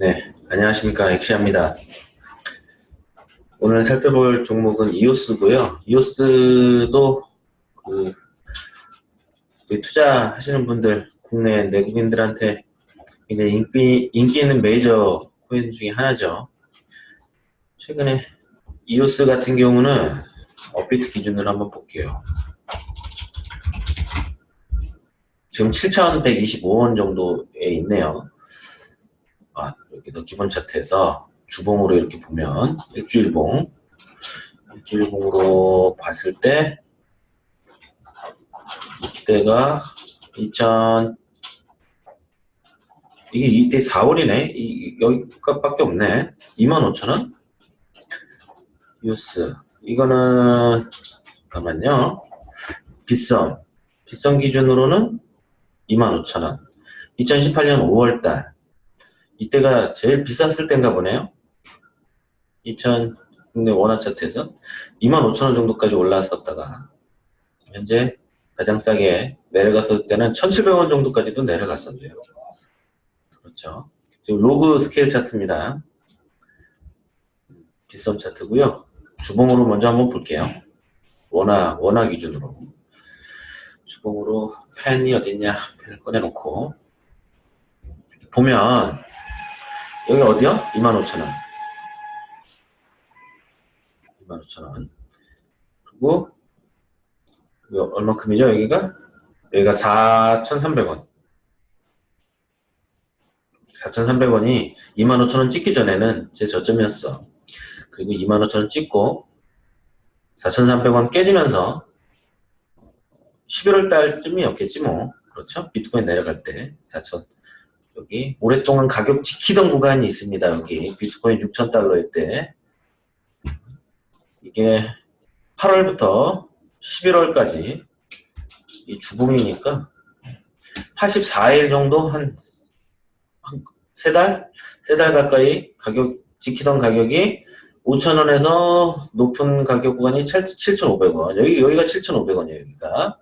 네, 안녕하십니까 엑시아입니다. 오늘 살펴볼 종목은 이오스고요. 이오스도 그, 그 투자하시는 분들 국내 내국인들한테 굉장히 인기, 인기 있는 메이저 코인 중에 하나죠. 최근에 이오스 같은 경우는 업비트 기준으로 한번 볼게요. 지금 7,125원 정도에 있네요. 아, 여기서 기본 차트에서 주봉으로 이렇게 보면 일주일봉 일주일봉으로 봤을 때 이때가 2000 이게 이때 4월이네. 이, 여기까지밖에 없네. 25,000원? 유스. 이거는 잠깐만요. 빗썸. 빗썸 기준으로는 25,000원. 2018년 5월달 이때가 제일 비쌌을 때인가 보네요 2000 국내 원화 차트에서 25,000원 정도까지 올라왔었다가 현재 가장 싸게 내려갔을 때는 1,700원 정도까지도 내려갔었네요. 그렇죠. 지금 로그 스케일 차트입니다. 비썸 차트고요. 주봉으로 먼저 한번 볼게요. 원화 원화 기준으로 주봉으로 펜이 어딨냐 펜을 꺼내놓고 보면 여기 어디요? 25,000원 25,000원. 그리고 얼마큼이죠, 여기가? 여기가 4,300원. 4,300원이 25,000원 찍기 전에는 제 저점이었어. 그리고 25,000원 찍고 4,300원 깨지면서 11월 달쯤이었겠지 뭐. 그렇죠? 비트코인 내려갈 때 4,000 여기 오랫동안 가격 지키던 구간이 있습니다. 여기 비트코인 6,000달러일 때 이게 8월부터 11월까지 이 주봉이니까 84일 정도 한, 한 3달? 3달 가까이 가격 지키던 가격이 5,000원에서 높은 가격 구간이 7,500원. 여기, 여기가 7,500원이에요, 여기가.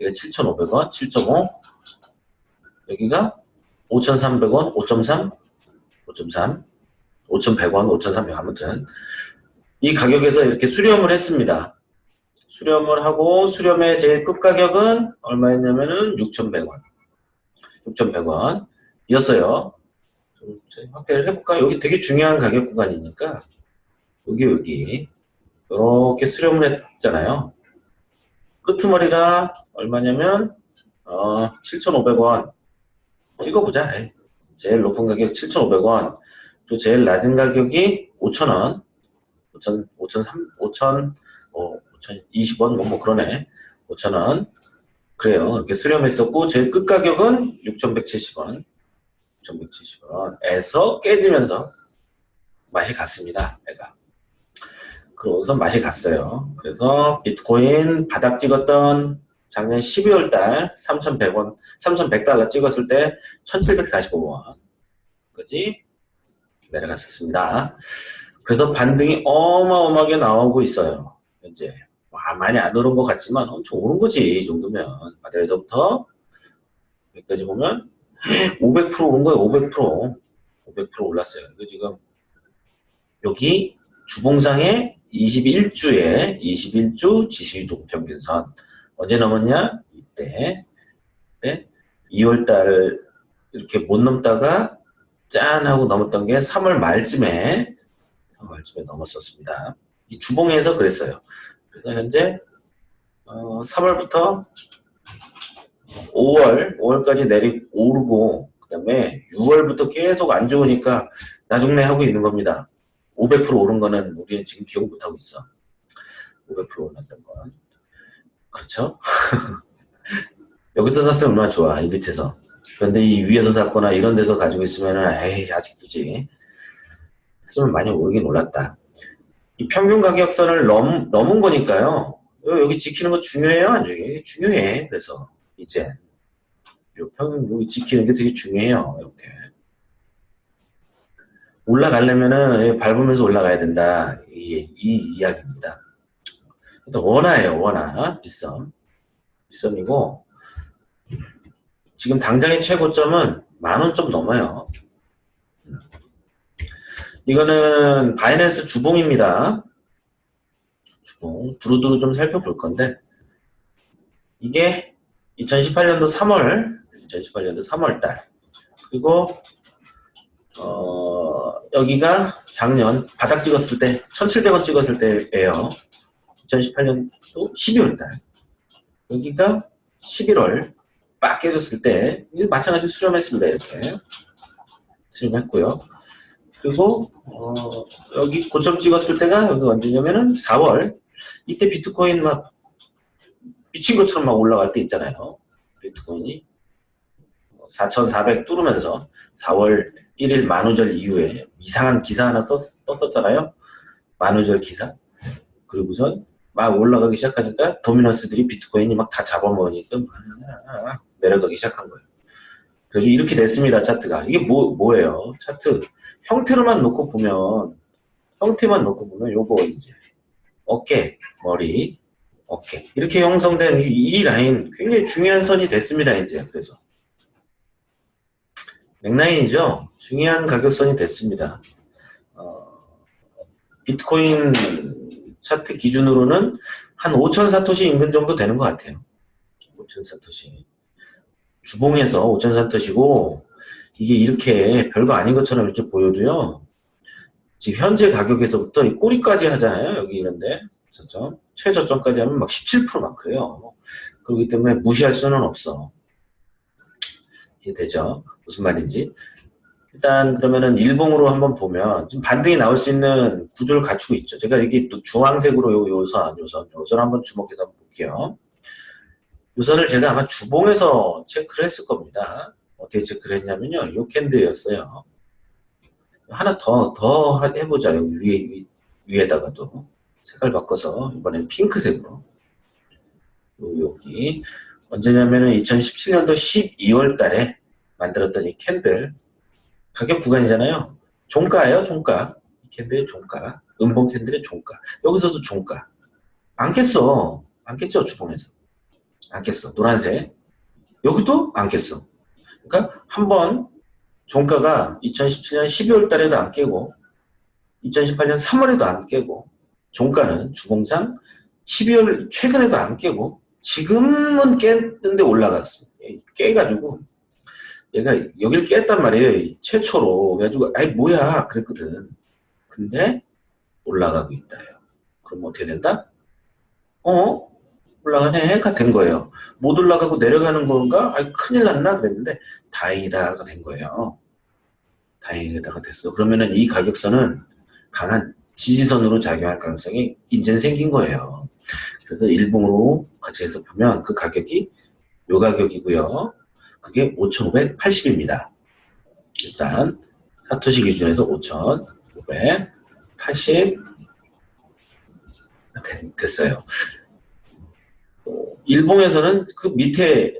여기가 7,500원, 7.5. 여기가 5,300원, 5.3, 5.3, 5,100원, 5,300원. 아무튼. 이 가격에서 이렇게 수렴을 했습니다. 수렴을 하고 수렴의 제일 끝 가격은 얼마였냐면은 6,100원. 6,100원 이었어요. 좀 확대를 해볼까? 여기 되게 중요한 가격 구간이니까 여기 여기 이렇게 수렴을 했잖아요. 끄트머리가 얼마냐면 어, 7,500원 찍어보자. 제일 높은 가격 7,500원 또 제일 낮은 가격이 5,000원 5천, 5천, 3, 5천, 어, 5천 20원, 뭐, 뭐 그러네. 5천 원. 그래요. 이렇게 수렴했었고, 제일 끝 가격은 6,170원. 6,170원에서 깨지면서 맛이 갔습니다. 내가. 그러고서 맛이 갔어요. 그래서 비트코인 바닥 찍었던 작년 12월 달 3,100원, 3,100달러 찍었을 때 1,745원. 까지 내려갔었습니다. 그래서 반등이 어마어마하게 나오고 있어요. 현재 많이 안 오른 것 같지만 엄청 오른 거지 이 정도면 바닥에서부터 여기까지 보면 500% 오른 거예요 500% 500% 올랐어요 이거 지금 여기 주봉상에 21주에 21주 지시동 평균선 언제 넘었냐 이때 이때 2월달 이렇게 못 넘다가 짠 하고 넘었던 게 3월 말쯤에 말쯤에 넘었었습니다. 이 주봉에서 그랬어요. 그래서 현재 어, 3월부터 5월, 5월까지 내리 오르고 그 다음에 6월부터 계속 안 좋으니까 나중내 하고 있는 겁니다. 500% 오른 거는 우리는 지금 기억 못하고 있어. 500% 올랐던 건. 그렇죠? 여기서 샀으면 얼마나 좋아, 이 밑에서. 그런데 이 위에서 샀거나 이런 데서 가지고 있으면은, 에이, 아직 굳이. 하지만 많이 오르긴 올랐다. 이 평균 가격선을 넘, 넘은 거니까요. 여기 지키는 거 중요해요? 안 중요해요? 중요해. 그래서 이제 요 평균 여기 지키는 게 되게 중요해요. 이렇게. 올라가려면은 밟으면서 올라가야 된다. 이, 이 이야기입니다. 일단 원화예요. 원화. 비썸. 비썸이고 지금 당장의 최고점은 만원 좀 넘어요. 이거는 바이낸스 주봉입니다. 주봉 두루두루 좀 살펴볼 건데 이게 2018년도 3월 2018년도 3월 달 그리고 어, 여기가 작년 바닥 찍었을 때 1700원 찍었을 때예요 2018년도 12월 달 여기가 11월 빡 깨졌을 때 마찬가지로 수렴했습니다 이렇게 수렴했고요 그리고 어, 여기 고점 찍었을 때가 여기 언제냐면은 4월 이때 비트코인 막 미친 것처럼 막 올라갈 때 있잖아요. 비트코인이 4,400 뚫으면서 4월 1일 만우절 이후에 이상한 기사 하나 썼, 떴었잖아요. 만우절 기사. 그리고선 막 올라가기 시작하니까 도미너스들이 비트코인이 막 다 잡아먹으니까 내려가기 시작한 거예요. 그래서 이렇게 됐습니다. 차트가. 이게 뭐, 뭐예요? 차트. 형태로만 놓고 보면 형태만 놓고 보면 요거 이제 어깨, 머리, 어깨 이렇게 형성된 이, 이 라인 굉장히 중요한 선이 됐습니다. 이제 그래서 맥라인이죠. 중요한 가격선이 됐습니다. 어, 비트코인 차트 기준으로는 한 5천 사토시 인근 정도 되는 것 같아요. 5천 사토시. 주봉에서 5천 사토시고 이게 이렇게 별거 아닌 것처럼 이렇게 보여도요. 지금 현재 가격에서부터 이 꼬리까지 하잖아요. 여기 이런데 저점 최저점까지 하면 막 17%막 그래요. 그렇기 때문에 무시할 수는 없어. 이해 되죠? 무슨 말인지. 일단 그러면은 일봉으로 한번 보면 좀 반등이 나올 수 있는 구조를 갖추고 있죠. 제가 여기 또 주황색으로 요 요선, 요선, 요선 한번 주목해서 볼게요. 요선을 제가 아마 주봉에서 체크를 했을 겁니다. 어떻게 체크를 했냐면요. 요 캔들이었어요. 하나 더, 더 해보자. 여기 위에, 위에다가도. 색깔 바꿔서, 이번엔 핑크색으로. 여기. 언제냐면은 2017년도 12월 달에 만들었던 이 candle. 가격 구간이잖아요. 종가예요, 종가. 이 candle의 종가. 음봉 candle의 종가. 여기서도 종가. 안 깼어. 안 깼죠, 주봉에서. 안 깼어. 노란색. 여기도 안 깼어. 그러니까 한 번 종가가 2017년 12월 달에도 안 깨고 2018년 3월에도 안 깨고 종가는 주봉상 12월 최근에도 안 깨고 지금은 깼는데 올라갔습니다. 깨가지고 얘가 여길 깼단 말이에요. 최초로. 그래가지고 아이 뭐야 그랬거든. 근데 올라가고 있다. 그럼 어떻게 된다? 어? 올라가네가 된 거예요. 못 올라가고 내려가는 건가? 아 큰일 났나? 그랬는데 다행이다가 된 거예요. 다행이다가 됐어. 그러면은 이 가격선은 강한 지지선으로 작용할 가능성이 이제는 생긴 거예요. 그래서 일봉으로 같이 해서 보면 그 가격이 요 가격이고요. 그게 5,580입니다. 일단 사토시 기준에서 5,580 됐어요. 일봉에서는 그 밑에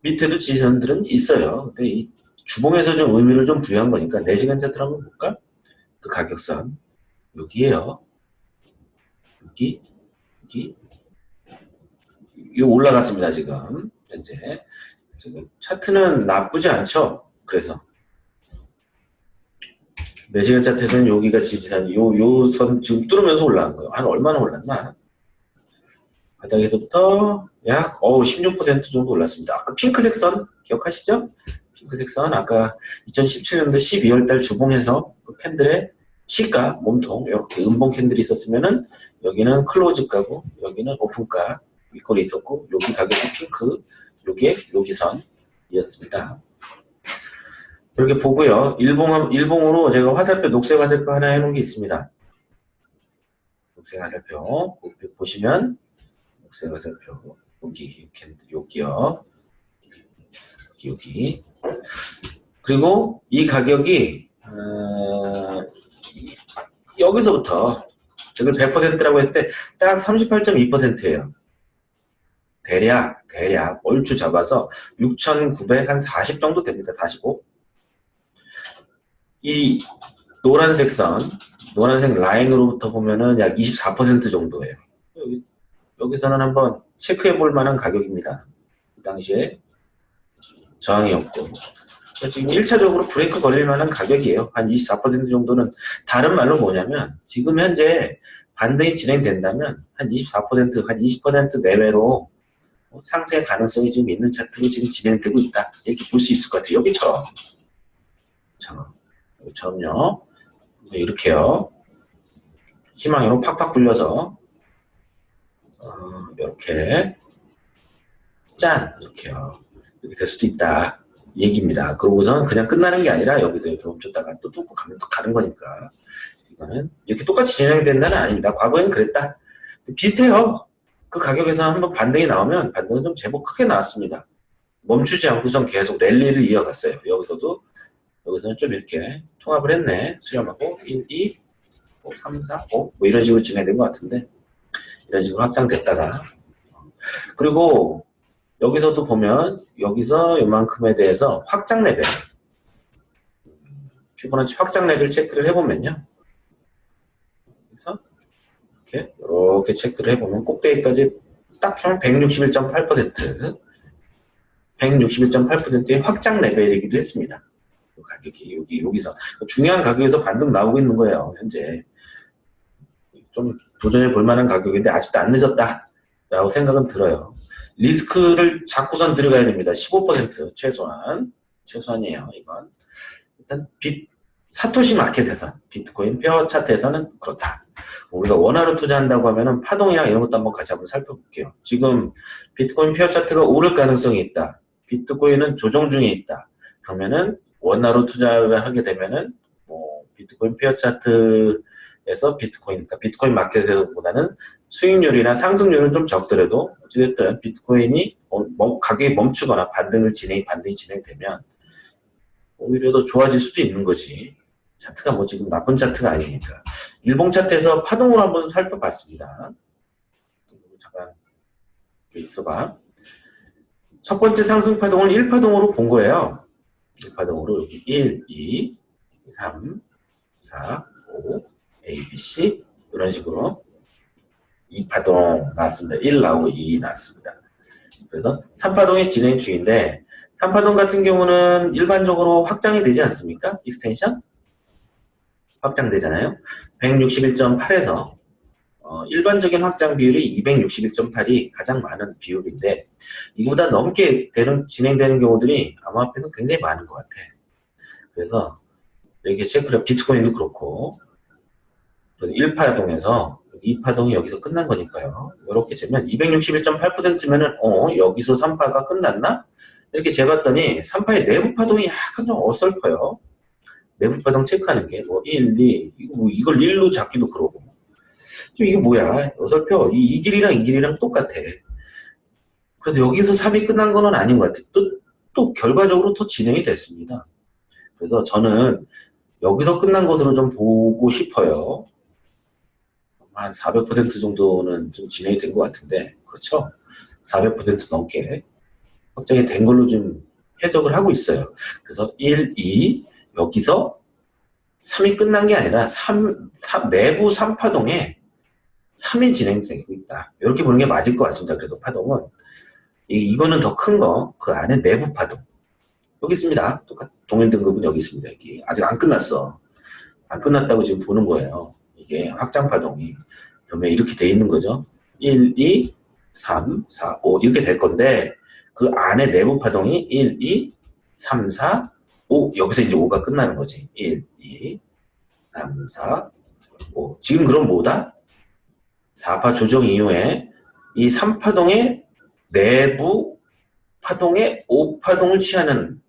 밑에도 지지선들은 있어요. 근데 이 주봉에서 좀 의미를 좀 부여한 거니까 4시간 차트를 한번 볼까? 그 가격선 여기에요. 여기 여기 이 올라갔습니다 지금 현재 지금 차트는 나쁘지 않죠. 그래서 4시간 차트는 여기가 지지선 요 요 선 지금 뚫으면서 올라간 거예요. 한 얼마나 올랐나? 바닥에서부터 약 어우 16% 정도 올랐습니다. 아까 핑크색 선 기억하시죠? 핑크색 선 아까 2017년도 12월 달 주봉에서 그 candle의 시가 몸통 이렇게 음봉 candle이 있었으면은 여기는 close가고 여기는 open가 윗꼬리 있었고 여기 가격이 핑크 요게 여기 선이었습니다. 이렇게 보고요. 일봉, 일봉으로 제가 화살표, 녹색 화살표 하나 해놓은 게 있습니다. 녹색 화살표 보시면 녹색 화살표 여기 여기요. 여기 여기 그리고 이 가격이 어, 여기서부터 저걸 100%라고 했을 때 딱 38.2%예요. 대략 대략 얼추 잡아서 6,940 정도 됩니다. 45. 이 노란색 선, 노란색 라인으로부터 보면은 약 24% 정도예요. 여기, 여기서는 한번 체크해 볼 만한 가격입니다. 그 당시에 저항이었고 지금 1차적으로 브레이크 걸릴 만한 가격이에요. 한 24% 정도는 다른 말로 뭐냐면 지금 현재 반등이 진행된다면 한 24%, 한 20% 내외로 상승의 가능성이 좀 있는 차트로 지금 진행되고 있다. 이렇게 볼 수 있을 것 같아요. 여기처럼. 자, 여기처럼요. 이렇게요. 희망으로 팍팍 불려서 어, 이렇게 짠 이렇게요. 이렇게 될 수도 있다. 이 얘기입니다. 그러고선 그냥 끝나는 게 아니라 여기서 이렇게 멈췄다가 또 뚫고 가면 또 가는 거니까 이거는 이렇게 똑같이 진행된다는 아닙니다. 과거에는 그랬다. 비슷해요. 그 가격에서 한번 반등이 나오면 반등은 좀 제법 크게 나왔습니다. 멈추지 않고선 계속 랠리를 이어갔어요. 여기서도 여기서는 좀 이렇게 통합을 했네. 수렴하고 1, 2, 5, 3, 4, 5 뭐 이런 식으로 진행된 것 같은데 이런 식으로 확장됐다가 그리고 여기서도 보면 여기서 이만큼에 대해서 확장 레벨 피보나치 확장 레벨 체크를 해보면요. 이렇게 이렇게 체크를 해보면 꼭대기까지 딱 하면 161.8% 161.8%의 확장 레벨이기도 했습니다. 가격이 여기 여기서 중요한 가격에서 반등 나오고 있는 거예요. 현재 좀 도전해 볼 만한 가격인데 아직도 안 늦었다 라고 생각은 들어요. 리스크를 잡고선 들어가야 됩니다. 15% 최소한 최소한이에요. 이건 일단 빗 사토시 마켓에서 비트코인 pair 차트에서는 그렇다. 우리가 원화로 투자한다고 하면은 파동이랑 이런 것도 한번 같이 한번 살펴볼게요. 지금 비트코인 pair 차트가 오를 가능성이 있다. 비트코인은 조정 중에 있다. 그러면은 원화로 투자를 하게 되면은 뭐 비트코인 pair 차트에서 비트코인, 그러니까 비트코인 마켓에서보다는 수익률이나 상승률은 좀 적더라도 어찌됐든 비트코인이 뭐 가격이 멈추거나 반등을 진행, 반등이 진행되면 오히려 더 좋아질 수도 있는 거지. 차트가 뭐 지금 나쁜 차트가 아니니까. 일봉 차트에서 파동을 한번 살펴봤습니다. 잠깐 있어봐. 첫 번째 상승 파동을 1파동으로 본 거예요. 1파동으로 여기 1, 2, 3, 4, 5, A, B, C 이런 식으로 2파동 나왔습니다. 1 나오고 2 나왔습니다. 그래서 3파동이 진행 중인데 3파동 같은 경우는 일반적으로 확장이 되지 않습니까? extension? 확장되잖아요. 161.8에서 어, 일반적인 확장 비율이 261.8이 가장 많은 비율인데 이보다 넘게 되는, 진행되는 경우들이 암호화폐는 굉장히 많은 것 같아. 그래서 이렇게 체크를 비트코인도 그렇고 1파동에서 2파동이 여기서 끝난 거니까요. 이렇게 재면 261.8%면은 어 여기서 3파가 끝났나? 이렇게 재봤더니 3파의 내부 파동이 약간 좀 어설퍼요. 내부 파동 체크하는 게 뭐 1, 2, 이거 뭐 이걸 1로 잡기도 그러고 좀 이게 뭐야? 어설퍼. 이, 이 길이랑 이 길이랑 똑같아. 그래서 여기서 3이 끝난 거는 아닌 것 같아. 또, 또 결과적으로 또 진행이 됐습니다. 그래서 저는 여기서 끝난 것으로 좀 보고 싶어요. 한 400% 정도는 좀 진행이 된 것 같은데 그렇죠? 400% 넘게 확정이 된 걸로 좀 해석을 하고 있어요. 그래서 1, 2 여기서 3이 끝난 게 아니라 3, 3 내부 3파동에 3이 진행되고 있다. 이렇게 보는 게 맞을 것 같습니다. 그래도 파동은. 이, 거는 더 큰 거, 그 안에 내부 파동. 여기 있습니다. 똑같, 동일 등급은 여기 있습니다. 여기. 아직 안 끝났어. 안 끝났다고 지금 보는 거예요. 이게 확장 파동이. 그러면 이렇게 돼 있는 거죠. 1, 2, 3, 4, 5 이렇게 될 건데 그 안에 내부 파동이 1, 2, 3, 4, 5 여기서 이제 5가 끝나는 거지. 1, 2, 3, 4, 5 지금 그럼 뭐다? 4파 조정 이후에 이 3파동의 내부 파동의 5파동을 취하는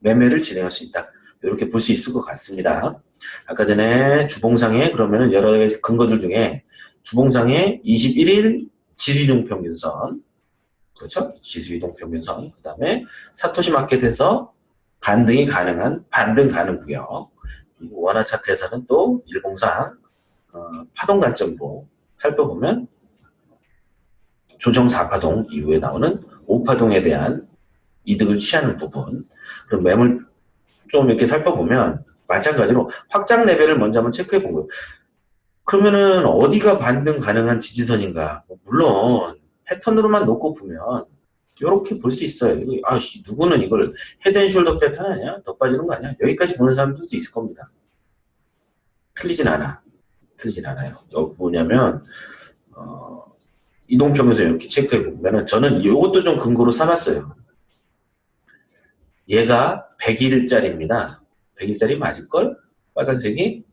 매매를 진행할 수 있다. 이렇게 볼 수 있을 것 같습니다. 아까 전에 주봉상에 그러면 여러 가지 근거들 중에 주봉상에 21일 지수이동 평균선. 그렇죠? 지수이동 평균선. 그 다음에 사토시 마켓에서 반등이 가능한 반등 가능 구역 원화 차트에서는 또 일봉상 어, 파동 관점으로 살펴보면 조정 4파동 이후에 나오는 5파동에 대한 이득을 취하는 부분 그럼 매물 좀 이렇게 살펴보면 마찬가지로 확장 레벨을 먼저 한번 체크해 본 거예요. 그러면은 어디가 반등 가능한 지지선인가? 뭐 물론 패턴으로만 놓고 보면 이렇게 볼 수 있어요. 이거, 아, 씨, 누구는 이걸 헤드앤숄더 패턴 아니야? 더 빠지는 거 아니야? 여기까지 보는 사람들도 있을 겁니다. 틀리진 않아. 틀리진 않아요. 여기 뭐냐면 어, 이동평에서 이렇게 체크해 보면은 저는 이것도 좀 근거로 삼았어요. 얘가 100일짜리입니다. 100일짜리 맞을걸? 빨간색이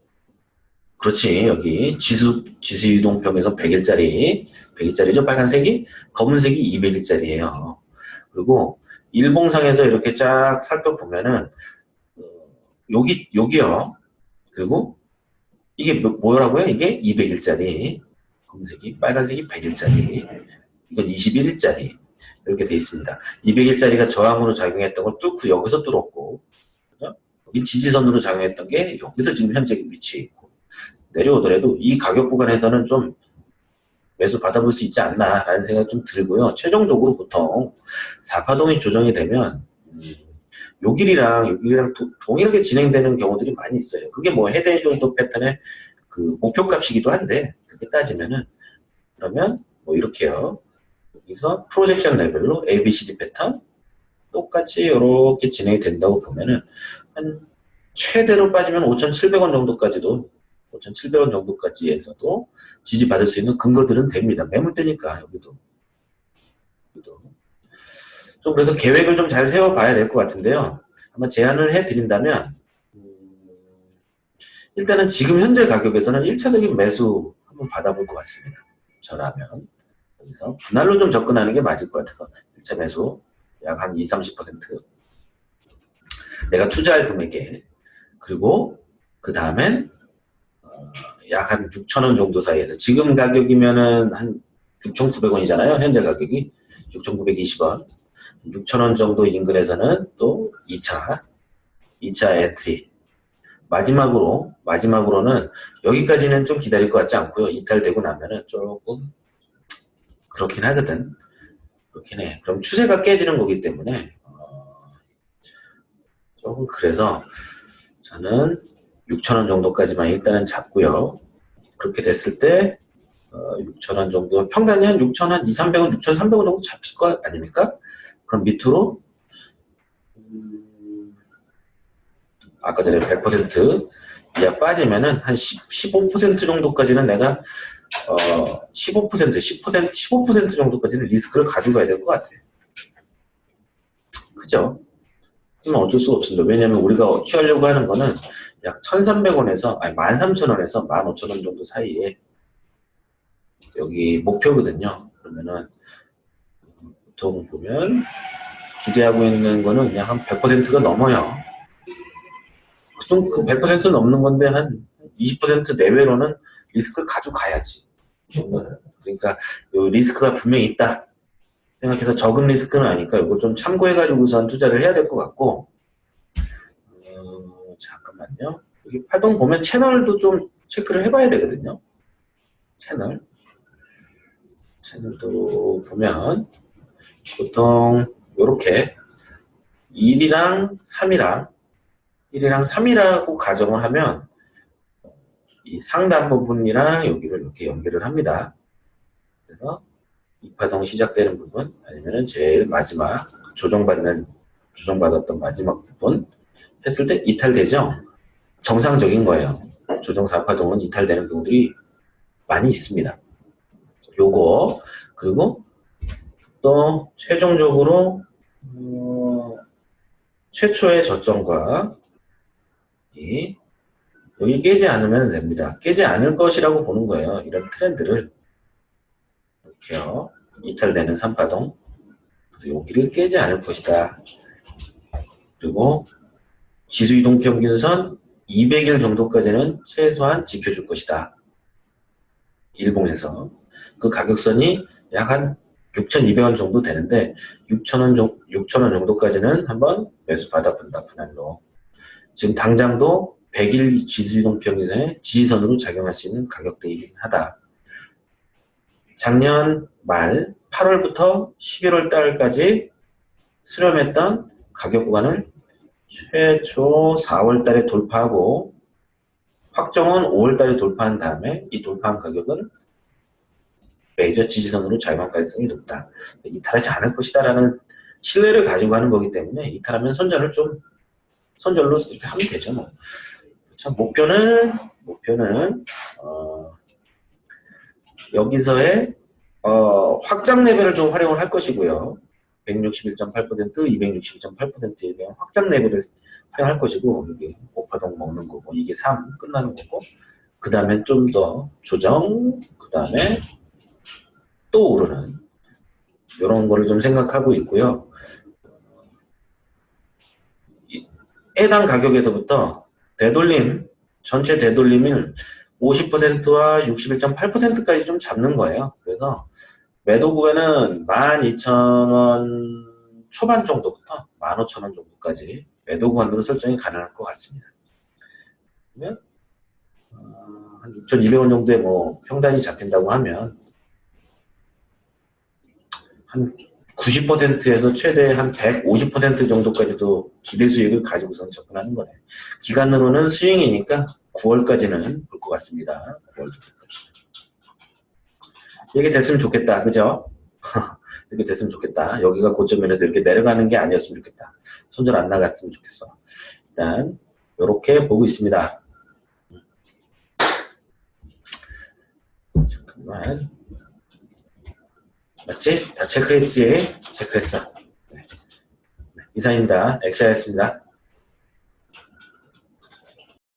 그렇지 여기 지수 지수 이동평에서 100일짜리 100일짜리죠 빨간색이 검은색이 200일짜리예요. 그리고 일봉상에서 이렇게 쫙 살펴보면은 어, 여기 여기요. 그리고 이게 뭐- 뭐라고요? 이게 200일짜리 검은색이 빨간색이 100일짜리 이건 21일짜리 이렇게 돼 있습니다. 200일짜리가 저항으로 작용했던 걸 뚫고 여기서 뚫었고 그죠? 여기 지지선으로 작용했던 게 여기서 지금 현재 위치해 있고 내려오더라도 이 가격 구간에서는 좀 매수 받아볼 수 있지 않나 라는 생각이 좀 들고요. 최종적으로 보통 4파동이 조정이 되면 음, 요 길이랑 요 길이랑 도- 동일하게 진행되는 경우들이 많이 있어요. 그게 뭐 헤드앤숄더 패턴의 그 목표값이기도 한데 그렇게 따지면은 그러면 뭐 이렇게요. 여기서 프로젝션 레벨로 ABCD 패턴 똑같이 이렇게 진행이 된다고 보면은 한 최대로 빠지면 5,700원 정도까지도 5,700원 정도까지에서도 지지받을 수 있는 근거들은 됩니다. 매물대니까 여기도. 여기도. 좀 그래서 계획을 좀 잘 세워봐야 될 것 같은데요. 한번 제안을 해드린다면 음, 일단은 지금 현재 가격에서는 1차적인 매수 한번 받아볼 것 같습니다. 저라면 여기서 분할로 좀 접근하는 게 맞을 것 같아서 1차 매수 약 한 2, 30% 내가 투자할 금액에 그리고 그 다음엔 약 한 6,000원 정도 사이에서 지금 가격이면은 한 6,900원이잖아요. 현재 가격이 6,920원. 6,000원 정도 인근에서는 또 2차 2차 entry 마지막으로 마지막으로는 여기까지는 좀 기다릴 것 같지 않고요. 이탈되고 나면은 조금 그렇긴 하거든. 그렇긴 해. 그럼 추세가 깨지는 거기 때문에 어, 조금 그래서 저는 6,000원 정도까지만 일단은 잡고요. 그렇게 됐을 때 어, 6,000원 정도 평단이 한 6,000원, 2, 300원, 6,300원 정도 잡힐 거 아닙니까? 그럼 밑으로 음, 아까 전에 100% 이하 빠지면은 한 10, 15% 정도까지는 내가 어, 15%, 10%, 15% 정도까지는 리스크를 가져가야 될 것 같아요. 그죠? 그건 어쩔 수가 없습니다. 왜냐면 우리가 취하려고 하는 거는 약 1,300원에서, 아니, 13,000원에서 15,000원 정도 사이에 여기 목표거든요. 그러면은 보통 보면 기대하고 있는 거는 그냥 한 100%가 넘어요. 그좀 그 100% 넘는 건데 한 20% 내외로는 리스크를 가져가야지. 그러니까 요 리스크가 분명히 있다. 생각해서 적은 리스크는 아니까 이거 좀 참고해가지고선 투자를 해야 될 것 같고 어, 잠깐만요. 여기 파동 보면 채널도 좀 체크를 해봐야 되거든요. 채널. 채널도 보면 보통 이렇게 1이랑 3이랑 1이랑 3이라고 가정을 하면 이 상단 부분이랑 여기를 이렇게 연결을 합니다. 그래서 이파동 시작되는 부분 아니면은 제일 마지막 조정받는 조정받았던 마지막 부분 했을 때 이탈되죠. 정상적인 거예요. 조정 4파동은 이탈되는 경우들이 많이 있습니다. 요거 그리고 또 최종적으로 어, 최초의 저점과 이 여기 깨지 않으면 됩니다. 깨지 않을 것이라고 보는 거예요. 이런 트렌드를 이렇게요. 이탈되는 3파동 그래서 여기를 깨지 않을 것이다. 그리고 지수 이동 평균선 200일 정도까지는 최소한 지켜줄 것이다. 일봉에서 그 가격선이 약 한 6,200원 정도 되는데 6,000원 정도, 6,000원 정도까지는 한번 매수 받아본다 분할로. 지금 당장도 100일 지수이동 평균선의 지지선으로 작용할 수 있는 가격대이긴 하다. 작년 말 8월부터 11월 달까지 수렴했던 가격 구간을 최초 4월 달에 돌파하고 확정은 5월 달에 돌파한 다음에 이 돌파한 가격은 메이저 지지선으로 자유만 가능성이 높다. 이탈하지 않을 것이다라는 신뢰를 가지고 하는 거기 때문에 이탈하면 손절을 좀 손절로 이렇게 하면 되죠. 뭐. 자, 목표는 목표는 어, 여기서의 어, 확장 레벨을 좀 활용을 할 것이고요. 161.8%, 261.8%에 대한 확장 레벨을 활용할 것이고 이게 오파동 먹는 거고 이게 3 끝나는 거고 그 다음에 좀 더 조정 그 다음에 또 오르는 이런 거를 좀 생각하고 있고요. 이- 해당 가격에서부터 되돌림 전체 되돌림을 50%와 61.8%까지 좀 잡는 거예요. 그래서 매도 구간은 12,000원 초반 정도부터 15,000원 정도까지 매도 구간으로 설정이 가능할 것 같습니다. 그러면 어, 한 6,200원 정도의 뭐 평단이 잡힌다고 하면 한 90%에서 최대 한 150% 정도까지도 기대 수익을 가지고선 접근하는 거네. 기간으로는 스윙이니까 9월까지는 볼 것 같습니다. 9월 정 이게 됐으면 좋겠다. 그죠? 이렇게 됐으면 좋겠다. 여기가 고점이라서 이렇게 내려가는 게 아니었으면 좋겠다. 손절 안 나갔으면 좋겠어. 일단 이렇게 보고 있습니다. 잠깐만. 맞지? 다 체크했지? 체크했어. 네. 이상입니다. 엑샤였습니다.